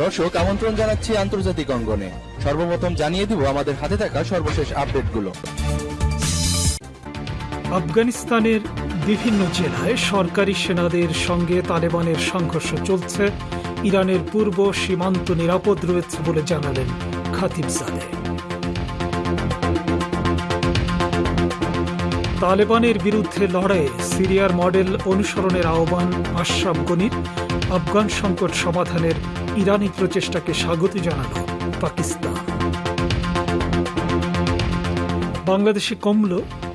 দর্শক, আমন্ত্রণ জানাচ্ছি আন্তর্জাতিক অঙ্গনে। সর্বপ্রথম জানিয়ে দিব আমাদের হাতে থাকা সর্বশেষ আপডেটগুলো। আফগানিস্তানের বিভিন্ন জেলায় সরকারি সেনাদের সঙ্গে তালেবানের সংঘর্ষ চলছে। ইরানের পূর্ব সীমান্ত নিরাপদ রয়েছে বলে জানালেন খাতিবজাদে তালেবানের বিরুদ্ধে লড়াইয়ে সিরিয়ার মডেল অনুসরণের আহ্বান আশরাফ গনির। আফগান সংকট সমাধানের ইরানি প্রচেষ্টাকে স্বাগত জানাল পাকিস্তান। বাংলাদেশে কমল,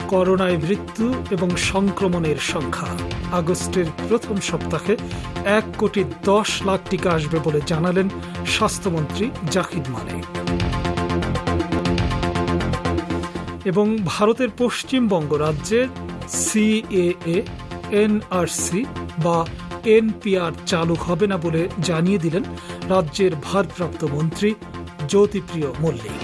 করোনায় মৃত্যু এবং সংক্রমণের সংখ্যা। আগস্টের প্রথম সপ্তাহে এক কোটি দশ লাখ টিকা আসবে বলে জানালেন স্বাস্থ্যমন্ত্রী জাহিদ মালিক এবং ভারতের পশ্চিমবঙ্গ রাজ্যের সিএএ এনআরসি বা এনপিআর চালু হবে না বলে জানিয়ে দিলেন রাজ্যের ভারপ্রাপ্ত মন্ত্রী জ্যোতিপ্রিয় মল্লিক।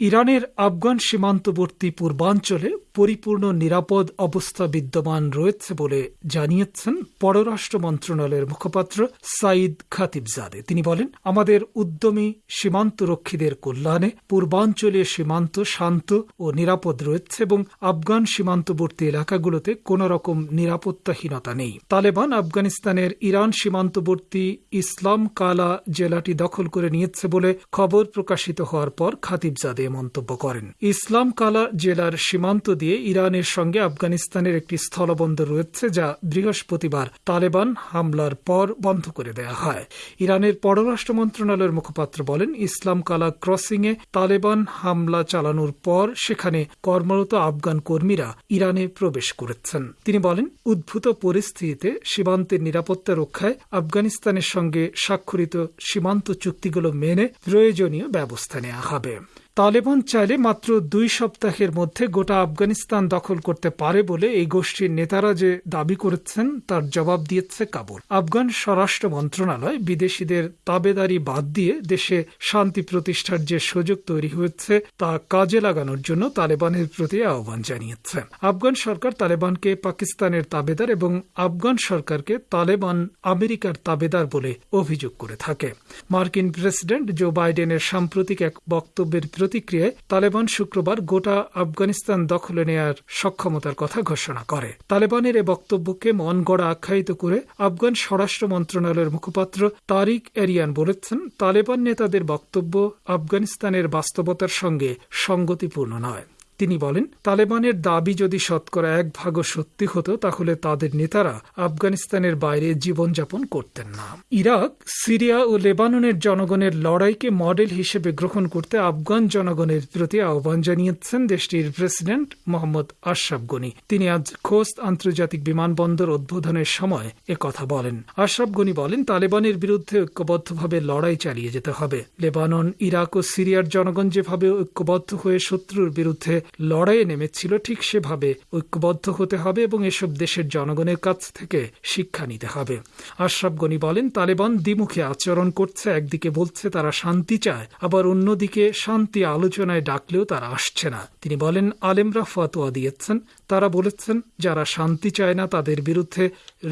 ইরানের আফগান সীমান্তবর্তী পূর্বাঞ্চলে পরিপূর্ণ নিরাপদ অবস্থা বিদ্যমান রয়েছে বলে জানিয়েছেন পররাষ্ট্র মন্ত্রণালয়ের মুখপাত্র সাইদ খাতিবজাদে। তিনি বলেন, আমাদের উদ্যমী সীমান্তরক্ষীদের কল্যাণে পূর্বাঞ্চলীয় সীমান্ত শান্ত ও নিরাপদ রয়েছে এবং আফগান সীমান্তবর্তী এলাকাগুলোতে কোন রকম নিরাপত্তাহীনতা নেই। তালেবান, আফগানিস্তানের ইরান সীমান্তবর্তী ইসলাম কালা জেলাটি দখল করে নিয়েছে বলে খবর প্রকাশিত হওয়ার পর খাতিবজাদে মন্তব্য করেন। ইসলাম কালা জেলার সীমান্ত দিয়ে ইরানের সঙ্গে আফগানিস্তানের একটি স্থলবন্দর রয়েছে যা বৃহস্পতিবার তালেবান হামলার পর বন্ধ করে দেয়া হয়। ইরানের পররাষ্ট্র মন্ত্রণালয়ের মুখপাত্র বলেন, ইসলাম কালা ক্রসিং এ তালেবান হামলা চালানোর পর সেখানে কর্মরত আফগান কর্মীরা ইরানে প্রবেশ করেছেন। তিনি বলেন, উদ্ভূত পরিস্থিতিতে সীমান্তের নিরাপত্তা রক্ষায় আফগানিস্তানের সঙ্গে স্বাক্ষরিত সীমান্ত চুক্তিগুলো মেনে প্রয়োজনীয় ব্যবস্থা নেওয়া হবে। তালেবান চাইলে মাত্র দুই সপ্তাহের মধ্যে গোটা আফগানিস্তান দখল করতে পারে বলে এই গোষ্ঠীর নেতারা যে দাবি করেছেন, তার জবাব দিয়েছে কাবুল। আফগান স্বরাষ্ট্র মন্ত্রণালয় বিদেশিদের তাবেদারি বাদ দিয়ে দেশে শান্তি প্রতিষ্ঠার যে সুযোগ তৈরি হয়েছে, তা কাজে লাগানোর জন্য তালেবানের প্রতি আহ্বান জানিয়েছে। আফগান সরকার তালেবানকে পাকিস্তানের তাবেদার এবং আফগান সরকারকে তালেবান আমেরিকার তাবেদার বলে অভিযোগ করে থাকে। মার্কিন প্রেসিডেন্ট জো বাইডেনের সাম্প্রতিক এক বক্তব্যের প্রতিক্রিয়ায় তালেবান শুক্রবার গোটা আফগানিস্তান দখলে নেয়ার সক্ষমতার কথা ঘোষণা করে। তালেবানের এ বক্তব্যকে মন গড়া আখ্যায়িত করে আফগান স্বরাষ্ট্র মন্ত্রণালয়ের মুখপাত্র তারিক এরিয়ান বলেছেন, তালেবান নেতাদের বক্তব্য আফগানিস্তানের বাস্তবতার সঙ্গে সঙ্গতিপূর্ণ নয়। তিনি বলেন, তালেবানের দাবি যদি শতকরা এক ভাগও সত্যি হতো, তাহলে তাদের নেতারা আফগানিস্তানের বাইরে জীবনযাপন করতেন না। ইরাক, সিরিয়া ও লেবাননের জনগণের লড়াইকে মডেল হিসেবে গ্রহণ করতে আফগান জনগণের প্রতি আহ্বান জানিয়েছেন দেশটির প্রেসিডেন্ট মোহাম্মদ আশরাফ গনি। তিনি আজ খোস্ত আন্তর্জাতিক বিমানবন্দর উদ্বোধনের সময় কথা বলেন। আশরাফ গনি বলেন, তালেবানের বিরুদ্ধে ঐক্যবদ্ধভাবে লড়াই চালিয়ে যেতে হবে। লেবানন, ইরাক ও সিরিয়ার জনগণ যেভাবে ঐক্যবদ্ধ হয়ে শত্রুর বিরুদ্ধে লড়াইয়ে নেমেছিল ঠিক সেভাবে। ঐক্যবদ্ধ হতে হবে এবং এসব দেশের জনগণের কাছ থেকে শিক্ষা নিতে হবে। আশরাফ গনি বলেন, তালেবান দ্বিমুখী আচরণ করছে, একদিকে বলছে তারা শান্তি চায়, আবার অন্যদিকে শান্তি আলোচনায় ডাকলেও তারা আসছে না। তিনি বলেন, আলেমরা ফতোয়া দিয়েছেন তারা বলেছেন, যারা শান্তি চায় না তাদের বিরুদ্ধে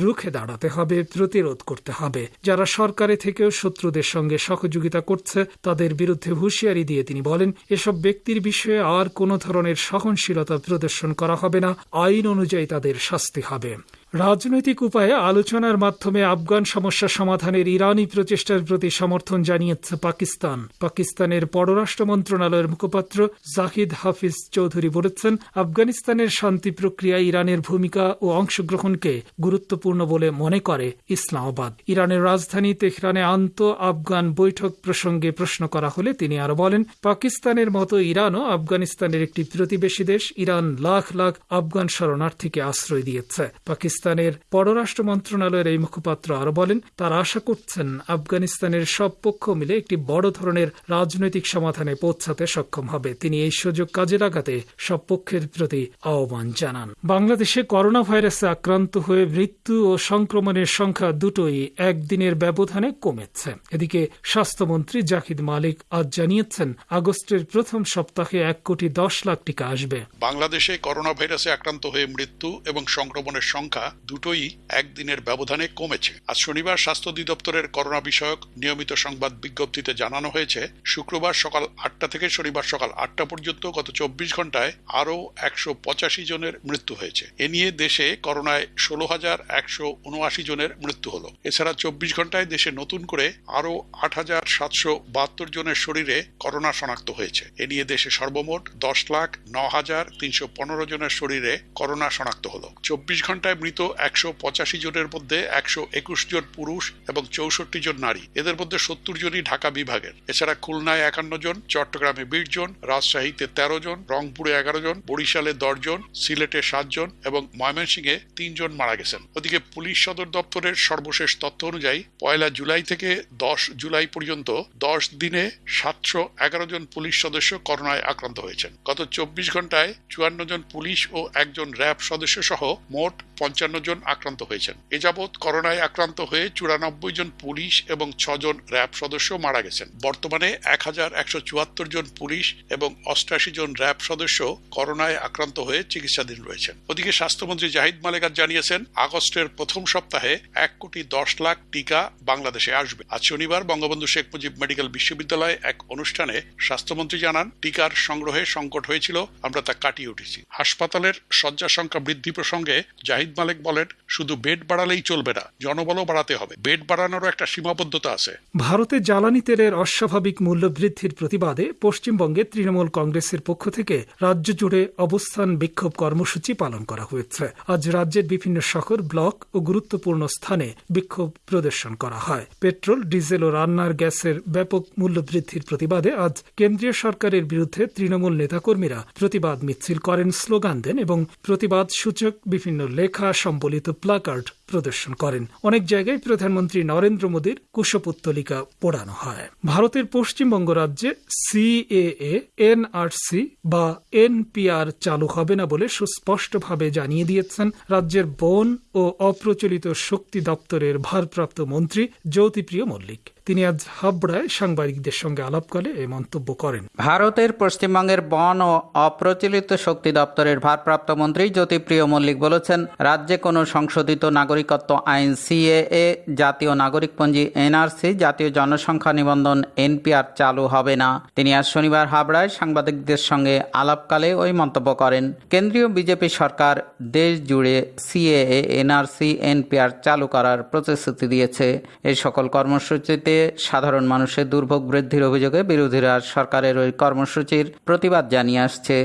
রুখে দাঁড়াতে হবে, প্রতিরোধ করতে হবে। যারা সরকারে থেকেও শত্রুদের সঙ্গে সহযোগিতা করছে, তাদের বিরুদ্ধে হুঁশিয়ারি দিয়ে তিনি বলেন, এসব ব্যক্তির বিষয়ে আর কোনো ধরনের সহনশীলতা প্রদর্শন করা হবে না, আইন অনুযায়ী তাদের শাস্তি হবে। রাজনৈতিক উপায়ে আলোচনার মাধ্যমে আফগান সমস্যা সমাধানের ইরানি প্রচেষ্টার প্রতি সমর্থন জানিয়েছে পাকিস্তান। পাকিস্তানের পররাষ্ট্র মন্ত্রণালয়ের মুখপাত্র জাহিদ হাফিজ চৌধুরী বলেছেন, আফগানিস্তানের শান্তি প্রক্রিয়া ইরানের ভূমিকা ও অংশগ্রহণকে গুরুত্বপূর্ণ বলে মনে করে ইসলামাবাদ। ইরানের রাজধানী তেহরানে আন্ত আফগান বৈঠক প্রসঙ্গে প্রশ্ন করা হলে তিনি আরও বলেন, পাকিস্তানের মতো ইরানও আফগানিস্তানের একটি প্রতিবেশী দেশ, ইরান লাখ লাখ আফগান শরণার্থীকে আশ্রয় দিয়েছে। পাকিস্তান পাকিস্তানের পররাষ্ট্র মন্ত্রণালয়ের এই মুখপাত্র আরও বলেন, তারা আশা করছেন আফগানিস্তানের সব পক্ষ মিলে একটি বড় ধরনের রাজনৈতিক সমাধানে পৌঁছাতে সক্ষম হবে। তিনি এই সুযোগ কাজে লাগাতে সব পক্ষের প্রতি আহ্বান জানান। বাংলাদেশে করোনা ভাইরাসে আক্রান্ত হয়ে মৃত্যু ও সংক্রমণের সংখ্যা দুটোই একদিনের ব্যবধানে কমেছে। এদিকে স্বাস্থ্যমন্ত্রী জাহিদ মালিক আজ জানিয়েছেন, আগস্টের প্রথম সপ্তাহে এক কোটি দশ লাখ টিকা আসবে। বাংলাদেশে করোনা ভাইরাসে আক্রান্ত হয়ে মৃত্যু এবং সংক্রমণের সংখ্যা দুটোই একদিনের ব্যবধানে কমেছে। আজ শনিবার স্বাস্থ্য অধিদপ্তরের করোনা বিষয়ক নিয়মিত সংবাদ বিজ্ঞপ্তিতে জানানো হয়েছে, শুক্রবার সকাল আটটা থেকে শনিবার সকাল আটটা পর্যন্ত গত চব্বিশ ঘন্টায় আরও একশো পঁচাশি জনের মৃত্যু হয়েছে। এ নিয়ে দেশে করোনায় ষোলো হাজার একশো উনআশি জনের মৃত্যু হলো। এছাড়া চব্বিশ ঘন্টায় দেশে নতুন করে আরও আট হাজার সাতশো বাহাত্তর জনের শরীরে করোনা শনাক্ত হয়েছে। এ নিয়ে দেশে সর্বমোট দশ লাখ ন হাজার তিনশো পনেরো জনের শরীরে করোনা শনাক্ত হলো। চব্বিশ ঘন্টায় মৃত একশো পঁচাশি জনের মধ্যে একশো একুশ জন পুরুষ এবং চৌষট্টি জন নারী। এদের মধ্যে সত্তর জনই ঢাকা বিভাগের। এছাড়া খুলনায় একান্ন জন, চট্টগ্রামে বিশ জন, রাজশাহীতে তেরো জন, রংপুরে এগারো জন, বরিশালে দশ জন, সিলেটে সাত জন এবং ময়মনসিংহে তিনজন মারা গেছেন। ওদিকে পুলিশ সদর দপ্তরের সর্বশেষ তথ্য অনুযায়ী পয়লা জুলাই থেকে দশ জুলাই পর্যন্ত দশ দিনে সাতশো এগারো জন পুলিশ সদস্য করোনায় আক্রান্ত হয়েছেন। গত চব্বিশ ঘন্টায় চুয়ান্ন জন পুলিশ ও একজন র্যাব সদস্য সহ মোট পঞ্চান্ন জন আক্রান্ত হয়েছেন। এ যাবৎ করোনায় আক্রান্ত হয়ে চুরানব্বই জন পুলিশ এবং ছজন র্যাব সদস্য মারা গেছেন। বর্তমানে এক হাজার একশো চুয়াত্তর জন পুলিশ এবং অষ্টাশি জন র্যাব সদস্য করোনায় আক্রান্ত হয়ে চিকিৎসাধীন রয়েছেন। ওদিকে স্বাস্থ্যমন্ত্রী জাহিদ মালেকাত জানিয়েছেন, আগস্টের প্রথম সপ্তাহে এক কোটি দশ লাখ টিকা বাংলাদেশে আসবে। আজ শনিবার বঙ্গবন্ধু শেখ মুজিব মেডিকেল বিশ্ববিদ্যালয়ে এক অনুষ্ঠানে স্বাস্থ্যমন্ত্রী জানান, টিকার সংগ্রহে সংকট হয়েছিল, আমরা তা কাটিয়ে উঠেছি। হাসপাতালের শয্যা সংখ্যা বৃদ্ধি প্রসঙ্গে জাহিদ মালেক বলেন, শুধু বেড বাড়ালেই চলবে না, জনবলও বাড়াতে হবে। বেড বাড়ানোরও একটা সীমাবদ্ধতা আছে। ভারতে জ্বালানি তেলের অস্বাভাবিক মূল্য বৃদ্ধির প্রতিবাদে পশ্চিমবঙ্গে তৃণমূল কংগ্রেসের পক্ষ থেকে রাজ্য জুড়ে অবস্থান বিক্ষোভ কর্মসূচি পালন করা হয়েছে। আজ রাজ্যের বিভিন্ন শহর, ব্লক ও গুরুত্বপূর্ণ স্থানে বিক্ষোভ প্রদর্শন করা হয়। পেট্রোল, ডিজেল ও রান্নার গ্যাসের ব্যাপক মূল্য বৃদ্ধির প্রতিবাদে আজ কেন্দ্রীয় সরকারের বিরুদ্ধে তৃণমূল নেতাকর্মীরা প্রতিবাদ মিছিল করেন স্লোগান দেন এবং প্রতিবাদ সূচক বিভিন্ন লেখা সম্বলিত প্লাকার্ড প্রদর্শন করেন। অনেক জায়গায় প্রধানমন্ত্রী নরেন্দ্র মোদীর কুশপুত্তলিকা পোড়ানো হয়। ভারতের পশ্চিমবঙ্গ রাজ্যে সিএএ এনআরসি বা এনপিআর চালু হবে না বলে সুস্পষ্টভাবে জানিয়ে দিয়েছেন রাজ্যের বন ও অপ্রচলিত শক্তি দপ্তরের ভারপ্রাপ্ত মন্ত্রী জ্যোতিপ্রিয় মল্লিক। তিনি আজ হাবড়ায় সাংবাদিকদের সঙ্গে আলাপকালে এই মন্তব্য করেন। ভারতের পশ্চিমবঙ্গের বন ও অপ্রচলিত শক্তি দপ্তরের ভারপ্রাপ্ত মন্ত্রী জ্যোতিপ্রিয় মল্লিক বলেছেন, রাজ্যে কোনো সংশোধিত নাগরিকত্ব আইন, সিএএ, জাতীয় নাগরিকপঞ্জি, এনআরসি, জাতীয় জনসংখ্যা নিবন্ধন, এনপিআর চালু হবে না। তিনি আজ শনিবার হাবড়ায় সাংবাদিকদের সঙ্গে আলাপকালে ওই মন্তব্য করেন, কেন্দ্রীয় বিজেপি সরকার দেশ জুড়ে সিএএ, এনআরসি, এনপিআর চালু করার প্রতিশ্রুতি দিয়েছে। এই সকল কর্মসূচিতে সাধারণ মানুষের দুর্ভোগ বৃদ্ধির অভিযোগে বিরোধীরা সরকারের ওই কর্মসূচির প্রতিবাদ জানিয়ে আসছে।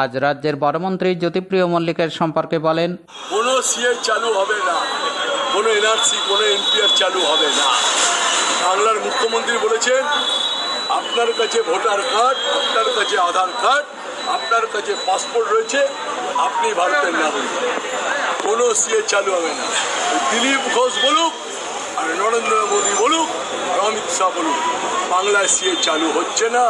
আজ রাজ্যের বড়মন্ত্রী জ্যোতিপ্রিয় মল্লিকের সম্পর্কে বলেন, কোনো সিএ চালু হবে না। কোনো এনআরসি কোনো এনপিআর চালু হবে না। বাংলার মুখ্যমন্ত্রী বলেছেন, আপনার কাছে ভোটার কার্ড, আপনার কাছে আধার কার্ড, আপনার কাছে পাসপোর্ট রয়েছে, আপনি ভারতের নাগরিক। কোনো সিএ চালু হবে না। দিলীপ ঘোষ বলুক, আর নরেন্দ্র মোদী বলুক, আর অমিত শাহ বলুক, বাংলায় সিএ চালু হচ্ছে না।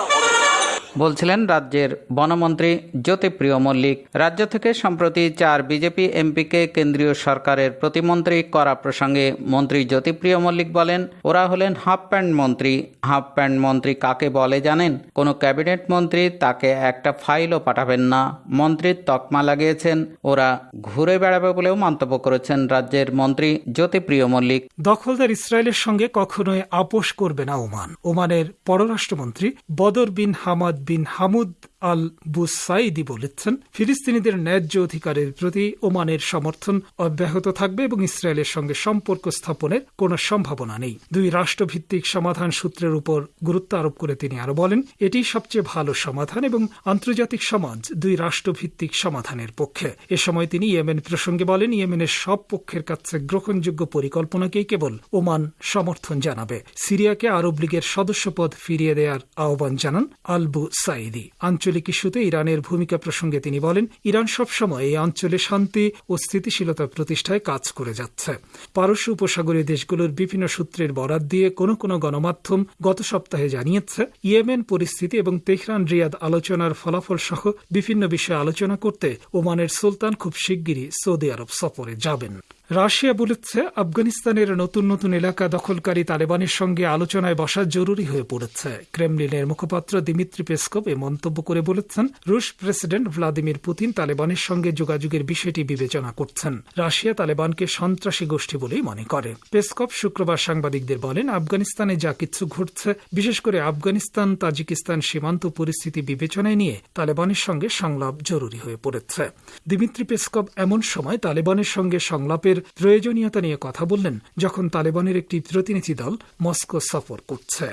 বলছিলেন রাজ্যের বনমন্ত্রী জ্যোতিপ্রিয় মল্লিক। রাজ্য থেকে সম্প্রতি চার বিজেপি এমপিকে কেন্দ্রীয় সরকারের প্রতিমন্ত্রী করা প্রসঙ্গে মন্ত্রী জ্যোতিপ্রিয় মল্লিক বলেন, ওরা হলেন হাফ প্যান্ট মন্ত্রী। হাফ প্যান্ট মন্ত্রী কাকে বলে জানেন? কোনো ক্যাবিনেট মন্ত্রী তাকে একটা ফাইলও পাঠাবেন না। মন্ত্রীর তকমা লাগিয়েছেন। ওরা ঘুরে বেড়াবে বলেও মন্তব্য করেছেন রাজ্যের মন্ত্রী জ্যোতিপ্রিয় মল্লিক। দখলদার ইসরায়েলের সঙ্গে কখনোই আপোষ করবে না ওমান। ওমানের পররাষ্ট্রমন্ত্রী বদর বিন হামাদ বিন হামুদ আল বুসাইদি বলেছেন, ফিলিস্তিনিদের ন্যায্য অধিকারের প্রতি ওমানের সমর্থন অব্যাহত থাকবে এবং ইসরায়েলের সঙ্গে সম্পর্ক স্থাপনের কোনো সম্ভাবনা নেই। দুই রাষ্ট্রভিত্তিক সমাধান সূত্রের উপর গুরুত্ব আরোপ করে তিনি আরও বলেন, এটি সবচেয়ে ভালো সমাধান এবং আন্তর্জাতিক সমাজ দুই রাষ্ট্রভিত্তিক সমাধানের পক্ষে। এ সময় তিনি ইয়েমেন প্রসঙ্গে বলেন, ইয়েমেনের সব পক্ষের কাছে গ্রহণযোগ্য পরিকল্পনাকেই কেবল ওমান সমর্থন জানাবে। সিরিয়াকে আরব লীগের সদস্যপদ ফিরিয়ে দেওয়ার আহ্বান জানান আলবু সাইদি আঞ্চলিক ইস্যুতে ইরানের ভূমিকা প্রসঙ্গে তিনি বলেন, ইরান সবসময় এই অঞ্চলে শান্তি ও স্থিতিশীলতা প্রতিষ্ঠায় কাজ করে যাচ্ছে। পারস্য উপসাগরীয় দেশগুলোর বিভিন্ন সূত্রের বরাত দিয়ে কোনো কোনো গণমাধ্যম গত সপ্তাহে জানিয়েছে, ইয়েমেন পরিস্থিতি এবং তেহরান রিয়াদ আলোচনার ফলাফল সহ বিভিন্ন বিষয়ে আলোচনা করতে ওমানের সুলতান খুব শিগগিরই সৌদি আরব সফরে যাবেন। রাশিয়া বলেছে, আফগানিস্তানের নতুন নতুন এলাকা দখলকারী তালেবানের সঙ্গে আলোচনায় বসা জরুরি হয়ে পড়েছে। ক্রেমলিনের মুখপাত্র দিমিত্রি পেসকভ এ মন্তব্য করে বলেছেন, রুশ প্রেসিডেন্ট ভ্লাদিমির পুতিন তালেবানের সঙ্গে যোগাযোগের বিষয়টি বিবেচনা করছেন। রাশিয়া তালেবানকে সন্ত্রাসী গোষ্ঠী বলেই মনে করে। পেসকভ শুক্রবার সাংবাদিকদের বলেন, আফগানিস্তানে যা কিছু ঘটছে, বিশেষ করে আফগানিস্তান, তাজিকিস্তান সীমান্ত পরিস্থিতি বিবেচনায় নিয়ে তালেবানের সঙ্গে সংলাপ জরুরি হয়ে পড়েছে। দিমিত্রি পেসকভ এমন সময় তালেবানের সঙ্গে সংলাপের প্রয়োজনীয়তা নিয়ে কথা বললেন যখন তালেবানের একটি প্রতিনিধি দল মস্কো সফর করছে।